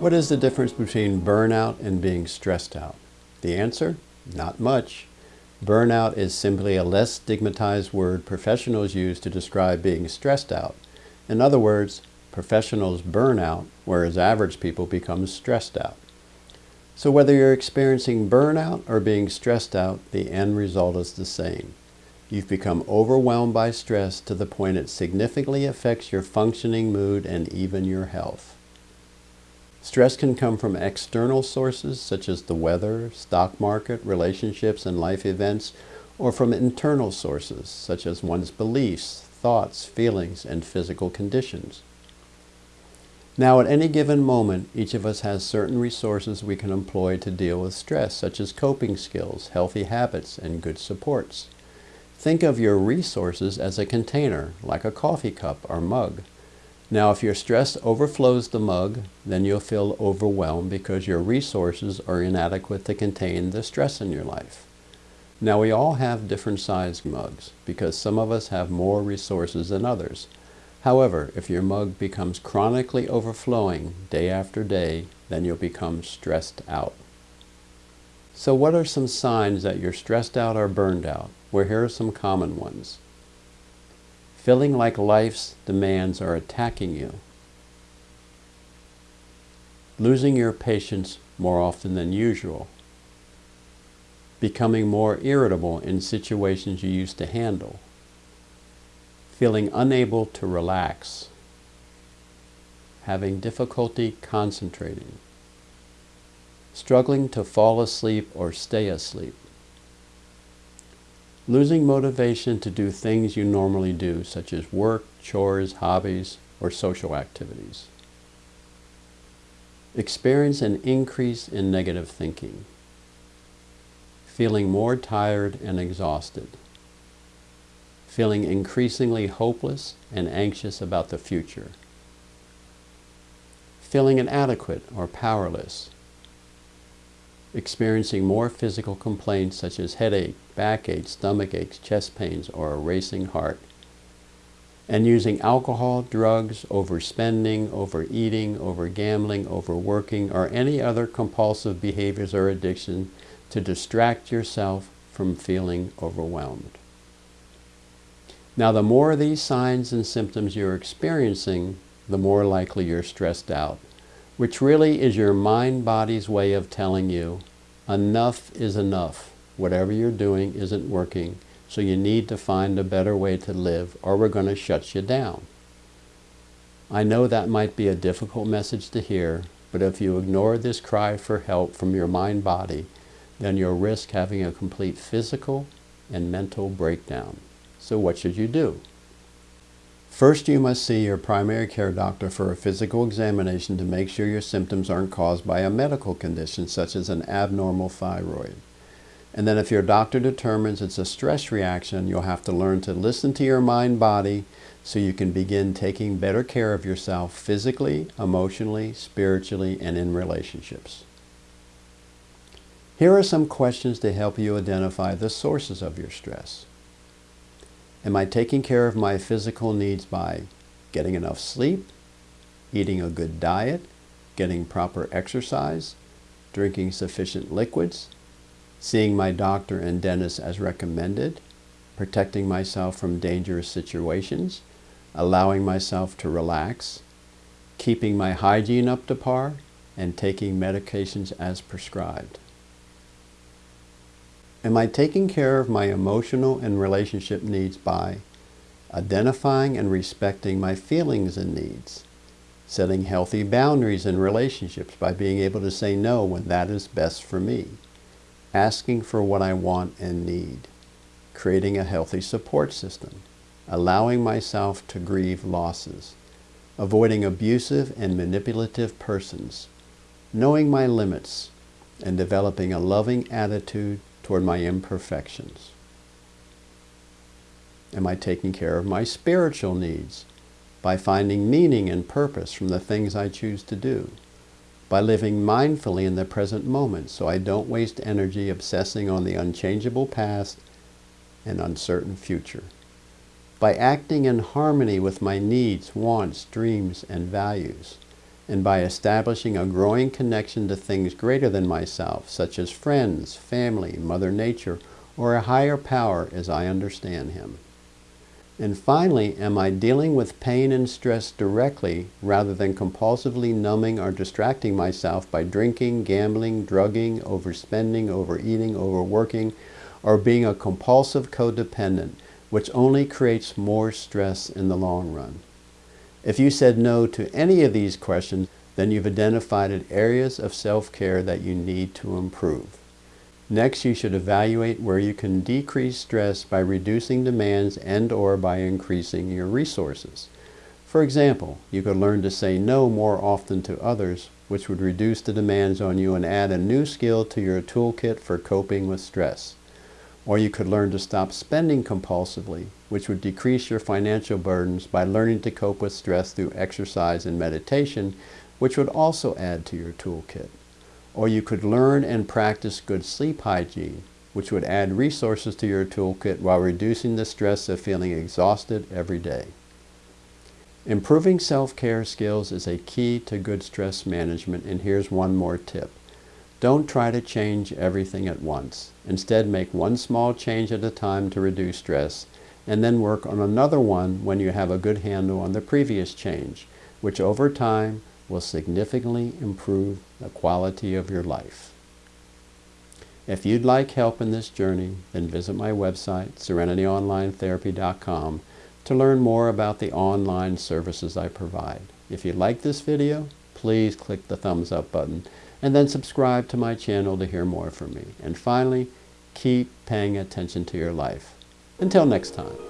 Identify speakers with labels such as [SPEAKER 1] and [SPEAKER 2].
[SPEAKER 1] What is the difference between burnout and being stressed out? The answer? Not much. Burnout is simply a less stigmatized word professionals use to describe being stressed out. In other words, professionals burn out, whereas average people become stressed out. So whether you're experiencing burnout or being stressed out, the end result is the same. You've become overwhelmed by stress to the point it significantly affects your functioning mood and even your health. Stress can come from external sources such as the weather, stock market, relationships, and life events, or from internal sources such as one's beliefs, thoughts, feelings, and physical conditions. Now, at any given moment, each of us has certain resources we can employ to deal with stress, such as coping skills, healthy habits, and good supports. Think of your resources as a container, like a coffee cup or mug. Now, if your stress overflows the mug, then you'll feel overwhelmed because your resources are inadequate to contain the stress in your life. Now, we all have different sized mugs because some of us have more resources than others. However, if your mug becomes chronically overflowing day after day, then you'll become stressed out. So what are some signs that you're stressed out or burned out? Well, here are some common ones feeling like life's demands are attacking you, losing your patience more often than usual, becoming more irritable in situations you used to handle, feeling unable to relax, having difficulty concentrating, struggling to fall asleep or stay asleep, Losing motivation to do things you normally do, such as work, chores, hobbies, or social activities. Experience an increase in negative thinking. Feeling more tired and exhausted. Feeling increasingly hopeless and anxious about the future. Feeling inadequate or powerless experiencing more physical complaints such as headache, backache, stomach aches, chest pains, or a racing heart. And using alcohol, drugs, overspending, overeating, overgambling, overworking, or any other compulsive behaviors or addiction to distract yourself from feeling overwhelmed. Now, the more of these signs and symptoms you're experiencing, the more likely you're stressed out which really is your mind-body's way of telling you enough is enough. Whatever you're doing isn't working, so you need to find a better way to live or we're going to shut you down. I know that might be a difficult message to hear, but if you ignore this cry for help from your mind-body, then you'll risk having a complete physical and mental breakdown. So what should you do? First, you must see your primary care doctor for a physical examination to make sure your symptoms aren't caused by a medical condition such as an abnormal thyroid. And then if your doctor determines it's a stress reaction, you'll have to learn to listen to your mind-body so you can begin taking better care of yourself physically, emotionally, spiritually, and in relationships. Here are some questions to help you identify the sources of your stress. Am I taking care of my physical needs by getting enough sleep, eating a good diet, getting proper exercise, drinking sufficient liquids, seeing my doctor and dentist as recommended, protecting myself from dangerous situations, allowing myself to relax, keeping my hygiene up to par, and taking medications as prescribed. Am I taking care of my emotional and relationship needs by identifying and respecting my feelings and needs, setting healthy boundaries in relationships by being able to say no when that is best for me, asking for what I want and need, creating a healthy support system, allowing myself to grieve losses, avoiding abusive and manipulative persons, knowing my limits, and developing a loving attitude toward my imperfections? Am I taking care of my spiritual needs by finding meaning and purpose from the things I choose to do? By living mindfully in the present moment so I don't waste energy obsessing on the unchangeable past and uncertain future? By acting in harmony with my needs, wants, dreams, and values? And by establishing a growing connection to things greater than myself, such as friends, family, Mother Nature, or a higher power as I understand him. And finally, am I dealing with pain and stress directly rather than compulsively numbing or distracting myself by drinking, gambling, drugging, overspending, overeating, overworking, or being a compulsive codependent, which only creates more stress in the long run? If you said no to any of these questions, then you've identified areas of self-care that you need to improve. Next, you should evaluate where you can decrease stress by reducing demands and or by increasing your resources. For example, you could learn to say no more often to others, which would reduce the demands on you and add a new skill to your toolkit for coping with stress. Or you could learn to stop spending compulsively, which would decrease your financial burdens by learning to cope with stress through exercise and meditation, which would also add to your toolkit. Or you could learn and practice good sleep hygiene, which would add resources to your toolkit while reducing the stress of feeling exhausted every day. Improving self-care skills is a key to good stress management, and here's one more tip. Don't try to change everything at once. Instead, make one small change at a time to reduce stress, and then work on another one when you have a good handle on the previous change, which over time will significantly improve the quality of your life. If you'd like help in this journey, then visit my website, serenityonlinetherapy.com, to learn more about the online services I provide. If you like this video, please click the thumbs up button and then subscribe to my channel to hear more from me. And finally, keep paying attention to your life. Until next time.